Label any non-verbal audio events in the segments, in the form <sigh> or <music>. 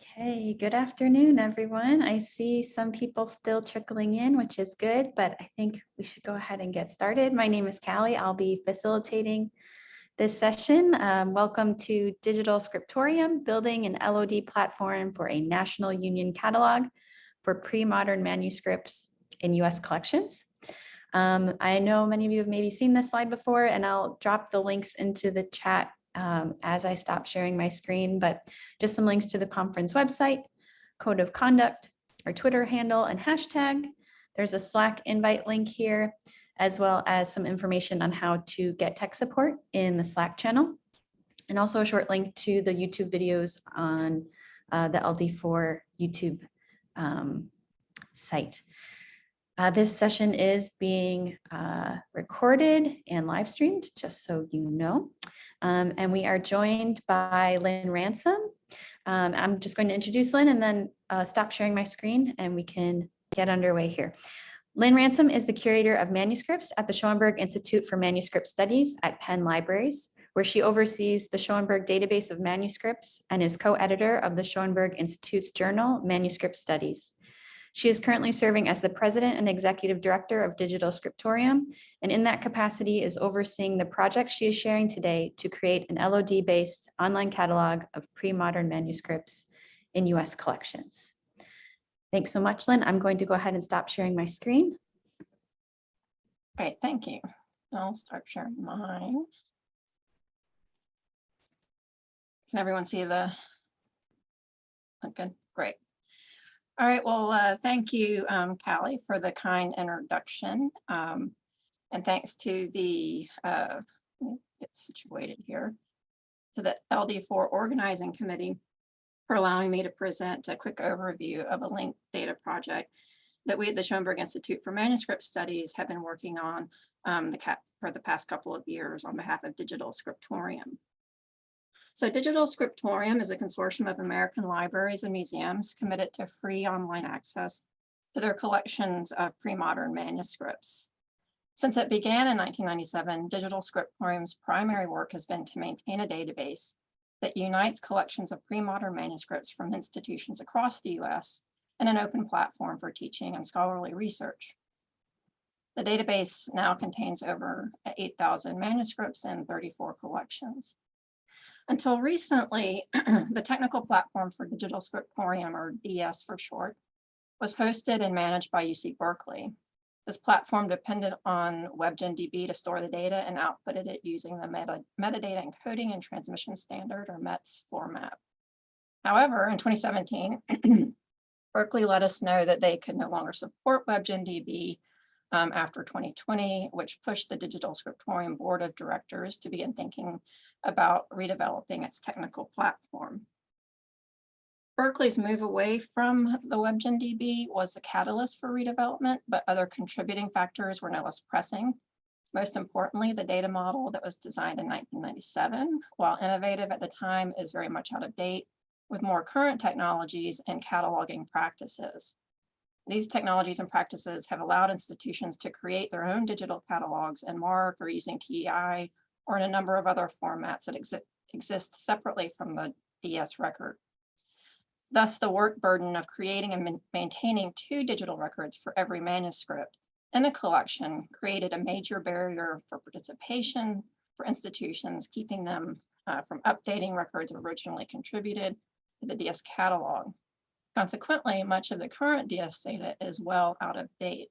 Okay, good afternoon, everyone. I see some people still trickling in, which is good, but I think we should go ahead and get started. My name is Callie. I'll be facilitating this session. Um, welcome to Digital Scriptorium, building an LOD platform for a national union catalog for pre-modern manuscripts in US collections. Um, I know many of you have maybe seen this slide before, and I'll drop the links into the chat um, as I stop sharing my screen, but just some links to the conference website, code of conduct, our Twitter handle and hashtag. There's a Slack invite link here, as well as some information on how to get tech support in the Slack channel, and also a short link to the YouTube videos on uh, the LD4 YouTube um, site. Uh, this session is being uh, recorded and live streamed, just so you know. Um, and we are joined by Lynn Ransom. Um, I'm just going to introduce Lynn and then uh, stop sharing my screen and we can get underway here. Lynn Ransom is the curator of manuscripts at the Schoenberg Institute for Manuscript Studies at Penn Libraries, where she oversees the Schoenberg database of manuscripts and is co-editor of the Schoenberg Institute's journal, Manuscript Studies. She is currently serving as the president and executive director of Digital Scriptorium, and in that capacity is overseeing the project she is sharing today to create an LOD-based online catalog of pre-modern manuscripts in US collections. Thanks so much, Lynn. I'm going to go ahead and stop sharing my screen. Great, thank you. I'll start sharing mine. Can everyone see the? Okay, great. All right, well, uh, thank you, um, Callie, for the kind introduction. Um, and thanks to the, uh, get situated here, to the LD4 Organizing Committee for allowing me to present a quick overview of a linked data project that we at the Schoenberg Institute for Manuscript Studies have been working on um, the for the past couple of years on behalf of Digital Scriptorium. So Digital Scriptorium is a consortium of American libraries and museums committed to free online access to their collections of pre-modern manuscripts. Since it began in 1997, Digital Scriptorium's primary work has been to maintain a database that unites collections of pre-modern manuscripts from institutions across the US and an open platform for teaching and scholarly research. The database now contains over 8,000 manuscripts in 34 collections. Until recently, <clears throat> the technical platform for Digital Scriptorium, or DS for short, was hosted and managed by UC Berkeley. This platform depended on WebGenDB to store the data and outputted it using the meta, metadata encoding and transmission standard, or METS format. However, in 2017, <clears throat> Berkeley let us know that they could no longer support WebGenDB um, after 2020, which pushed the Digital Scriptorium Board of Directors to begin thinking about redeveloping its technical platform. Berkeley's move away from the WebGenDB was the catalyst for redevelopment, but other contributing factors were no less pressing. Most importantly, the data model that was designed in 1997, while innovative at the time, is very much out of date with more current technologies and cataloging practices. These technologies and practices have allowed institutions to create their own digital catalogs and MARC or using TEI or in a number of other formats that exi exist separately from the DS record. Thus, the work burden of creating and maintaining two digital records for every manuscript in a collection created a major barrier for participation for institutions, keeping them uh, from updating records originally contributed to the DS catalog. Consequently, much of the current DS data is well out of date.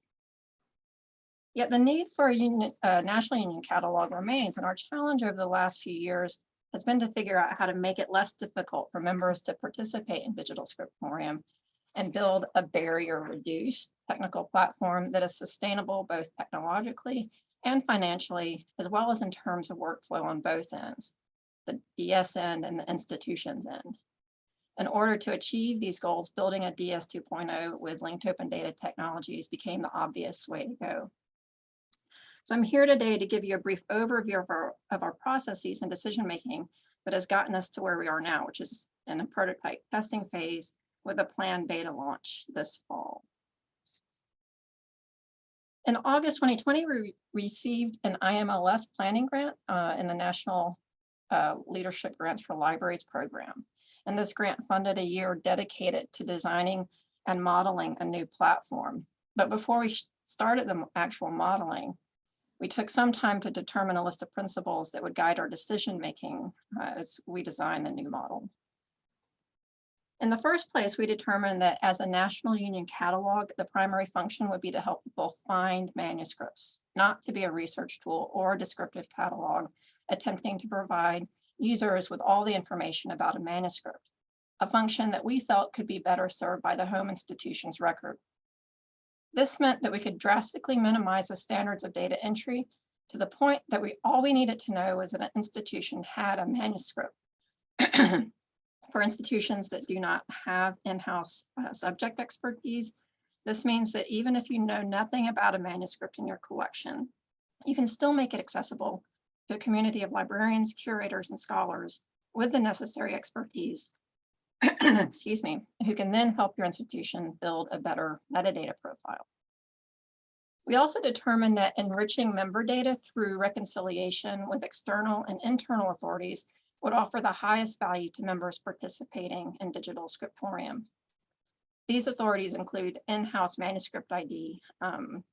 Yet the need for a union, uh, national union catalog remains, and our challenge over the last few years has been to figure out how to make it less difficult for members to participate in Digital Scriptorium and build a barrier-reduced technical platform that is sustainable both technologically and financially, as well as in terms of workflow on both ends, the DS end and the institution's end. In order to achieve these goals, building a DS 2.0 with linked open data technologies became the obvious way to go. So I'm here today to give you a brief overview of our, of our processes and decision making that has gotten us to where we are now, which is in a prototype testing phase with a planned beta launch this fall. In August 2020, we received an IMLS planning grant uh, in the National uh, Leadership Grants for Libraries program. And this grant funded a year dedicated to designing and modeling a new platform. But before we started the actual modeling, we took some time to determine a list of principles that would guide our decision-making uh, as we design the new model. In the first place, we determined that as a national union catalog, the primary function would be to help people find manuscripts, not to be a research tool or a descriptive catalog attempting to provide users with all the information about a manuscript, a function that we felt could be better served by the home institution's record. This meant that we could drastically minimize the standards of data entry to the point that we all we needed to know was that an institution had a manuscript. <clears throat> For institutions that do not have in-house uh, subject expertise, this means that even if you know nothing about a manuscript in your collection, you can still make it accessible a community of librarians, curators, and scholars with the necessary expertise, <clears throat> excuse me, who can then help your institution build a better metadata profile. We also determined that enriching member data through reconciliation with external and internal authorities would offer the highest value to members participating in digital scriptorium. These authorities include in-house manuscript ID, um,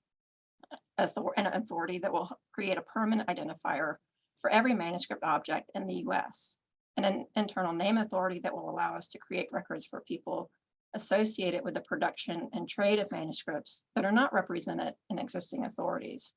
author an authority that will create a permanent identifier for every manuscript object in the US, and an internal name authority that will allow us to create records for people associated with the production and trade of manuscripts that are not represented in existing authorities.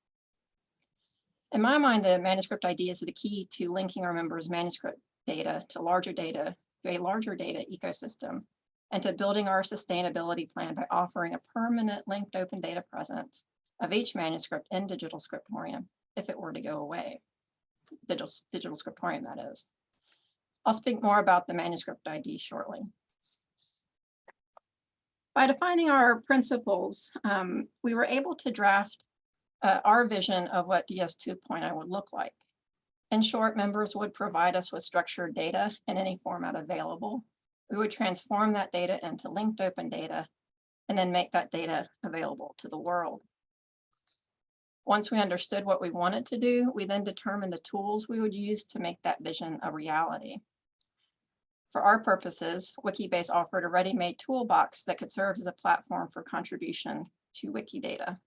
In my mind, the manuscript ID is the key to linking our members' manuscript data to larger data, to a larger data ecosystem, and to building our sustainability plan by offering a permanent linked open data presence of each manuscript in digital scriptorium if it were to go away. Digital, digital scriptorium, that is. I'll speak more about the manuscript ID shortly. By defining our principles, um, we were able to draft uh, our vision of what DS 2.0 would look like. In short, members would provide us with structured data in any format available. We would transform that data into linked open data and then make that data available to the world. Once we understood what we wanted to do, we then determined the tools we would use to make that vision a reality. For our purposes, Wikibase offered a ready-made toolbox that could serve as a platform for contribution to Wikidata.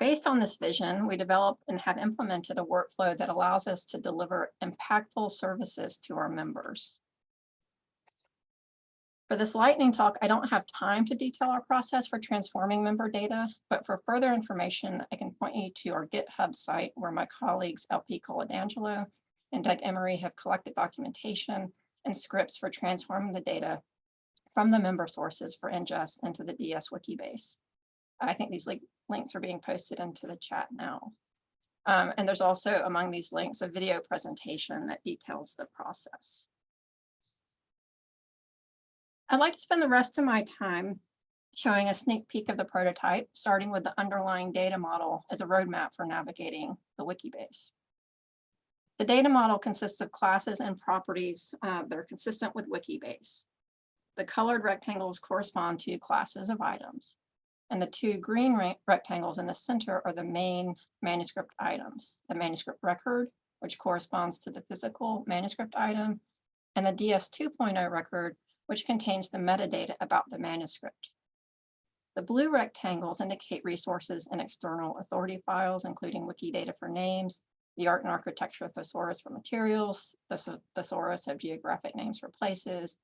Based on this vision, we developed and have implemented a workflow that allows us to deliver impactful services to our members. For this lightning talk, I don't have time to detail our process for transforming member data, but for further information, I can point you to our GitHub site where my colleagues LP Coladangelo and Doug Emery have collected documentation and scripts for transforming the data from the member sources for ingest into the DS Wikibase. I think these link links are being posted into the chat now. Um, and there's also among these links a video presentation that details the process. I'd like to spend the rest of my time showing a sneak peek of the prototype, starting with the underlying data model as a roadmap for navigating the Wikibase. The data model consists of classes and properties uh, that are consistent with Wikibase. The colored rectangles correspond to classes of items. And the two green rectangles in the center are the main manuscript items, the manuscript record, which corresponds to the physical manuscript item, and the DS 2.0 record, which contains the metadata about the manuscript. The blue rectangles indicate resources and external authority files, including Wikidata for names, the art and architecture thesaurus for materials, the thesaurus of geographic names for places,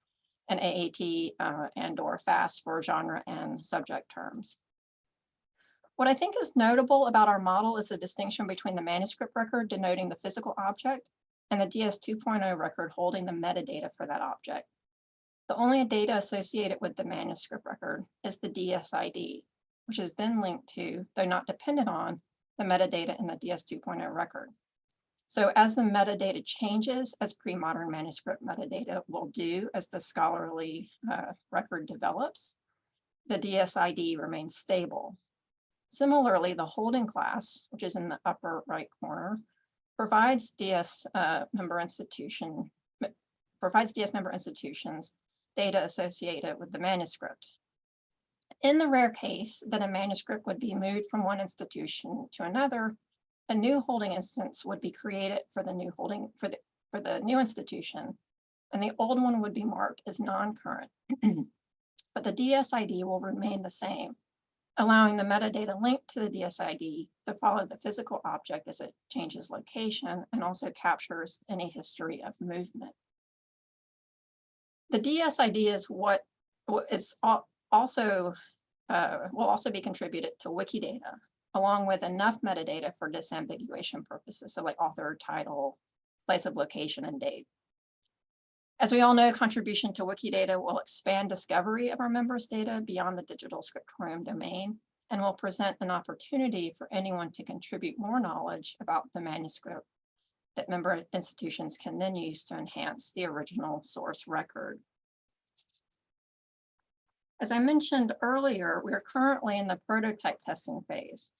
and AAT uh, and or FAST for genre and subject terms. What I think is notable about our model is the distinction between the manuscript record denoting the physical object and the DS 2.0 record holding the metadata for that object. The only data associated with the manuscript record is the DSID, which is then linked to, though not dependent on, the metadata in the DS 2.0 record. So as the metadata changes, as pre-modern manuscript metadata will do as the scholarly uh, record develops, the DSID remains stable. Similarly, the holding class, which is in the upper right corner, provides DS uh, member institution provides DS member institutions data associated with the manuscript. In the rare case that a manuscript would be moved from one institution to another, a new holding instance would be created for the new holding for the for the new institution, and the old one would be marked as non-current. <clears throat> But the DSID will remain the same, allowing the metadata linked to the DSID to follow the physical object as it changes location and also captures any history of movement. The DSID is what what is also uh, will also be contributed to Wikidata, along with enough metadata for disambiguation purposes, so like author, title, place of location, and date. As we all know, contribution to Wikidata will expand discovery of our members' data beyond the digital scriptorium domain and will present an opportunity for anyone to contribute more knowledge about the manuscript that member institutions can then use to enhance the original source record. As I mentioned earlier, we are currently in the prototype testing phase.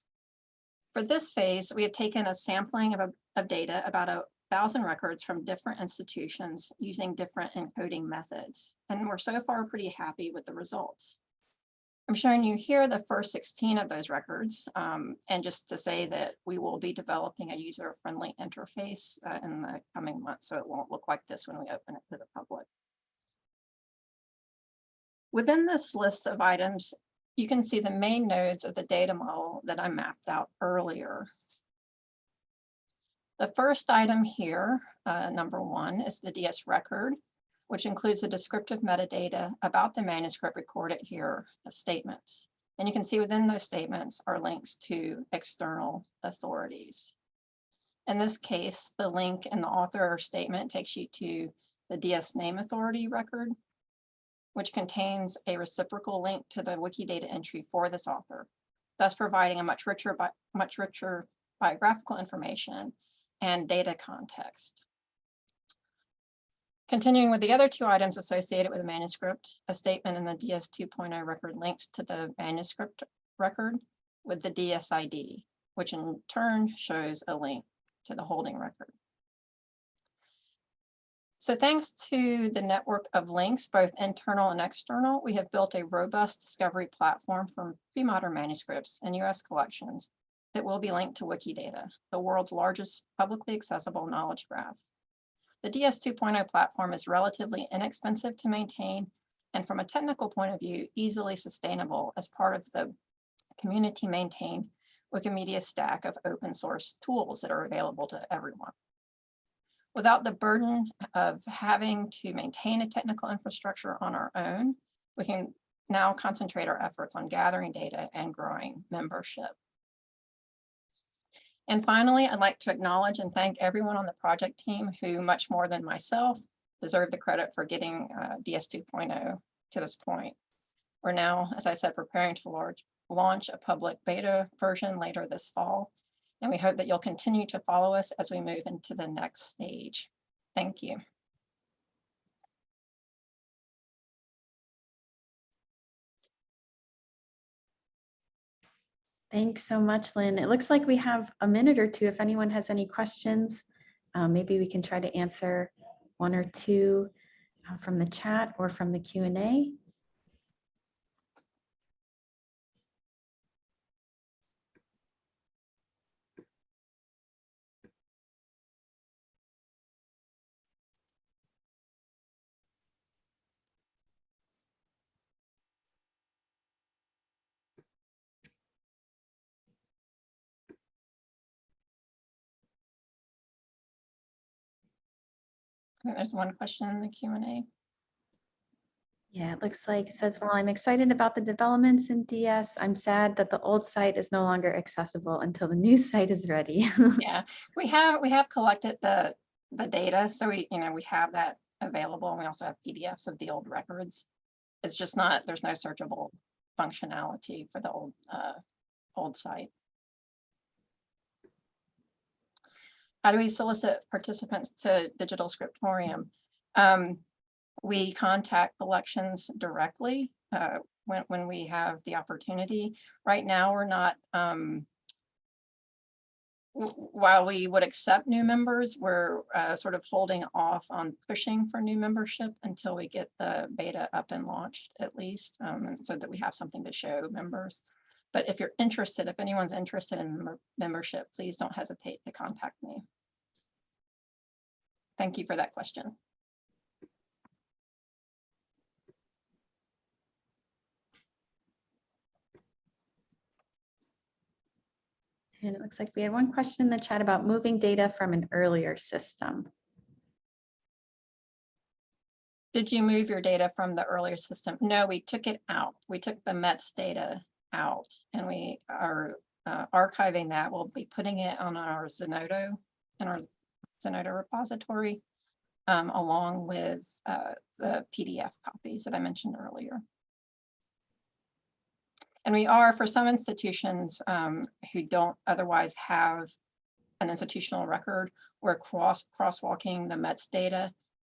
For this phase, we have taken a sampling of, of data, about a thousand records from different institutions using different encoding methods. And we're so far pretty happy with the results. I'm showing you here the first 16 of those records. um, and just to say that we will be developing a user-friendly interface uh, in the coming months, so it won't look like this when we open it to the public. Within this list of items, you can see the main nodes of the data model that I mapped out earlier. The first item here, uh, number one, is the DS record, which includes the descriptive metadata about the manuscript recorded here as statements. And you can see within those statements are links to external authorities. In this case, the link in the author statement takes you to the DS name authority record, which contains a reciprocal link to the Wikidata entry for this author, thus providing a much richer, much richer biographical information and data context. Continuing with the other two items associated with the manuscript, a statement in the DS 2.0 record links to the manuscript record with the DSID, which in turn shows a link to the holding record. So thanks to the network of links, both internal and external, we have built a robust discovery platform for pre-modern manuscripts and US collections that will be linked to Wikidata, the world's largest publicly accessible knowledge graph. The DS 2.0 platform is relatively inexpensive to maintain and from a technical point of view, easily sustainable as part of the community maintained Wikimedia stack of open source tools that are available to everyone. Without the burden of having to maintain a technical infrastructure on our own, we can now concentrate our efforts on gathering data and growing membership. And finally, I'd like to acknowledge and thank everyone on the project team who, much more than myself, deserve the credit for getting uh, DS 2.0 to this point. We're now, as I said, preparing to launch a public beta version later this fall. And we hope that you'll continue to follow us as we move into the next stage. Thank you. Thanks so much, Lynn. It looks like we have a minute or two. If anyone has any questions, uh, maybe we can try to answer one or two uh, from the chat or from the Q There's one question in the Q and A. Yeah, it looks like it says, while I'm excited about the developments in DS, I'm sad that the old site is no longer accessible until the new <laughs> site is ready. <laughs> Yeah, we have, we have collected the, the data, so we, you know, we have that available, and we also have PDFs of the old records. It's just not, there's no searchable functionality for the old, uh, old site. How do we solicit participants to Digital Scriptorium? Um, we contact collections directly, uh, when, when we have the opportunity. Right now, we're not, um, while we would accept new members, we're uh, sort of holding off on pushing for new membership until we get the beta up and launched at least, um, so that we have something to show members. But if you're interested, if anyone's interested in membership, please don't hesitate to contact me. thank you for that question. And it looks like we had one question in the chat about moving data from an earlier system. Did you move your data from the earlier system? No, we took it out. We took the METS data out and we are uh, archiving that. We'll be putting it on our Zenodo, in our Zenodo repository, um, along with uh, the PDF copies that I mentioned earlier. And we are, for some institutions um, who don't otherwise have an institutional record, we're cross crosswalking the METS data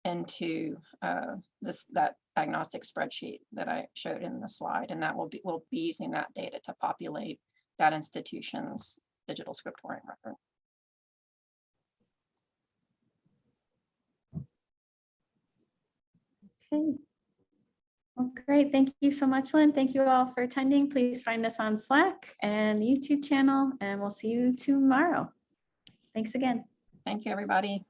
into uh, this, that diagnostic spreadsheet that I showed in the slide, and that will be, we'll be using that data to populate that institution's digital scriptorium record. Okay. Well, great. Thank you so much, Lynn. Thank you all for attending. Please find us on Slack and the YouTube channel, and we'll see you tomorrow. Thanks again. Thank you, everybody.